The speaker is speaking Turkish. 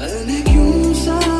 Öne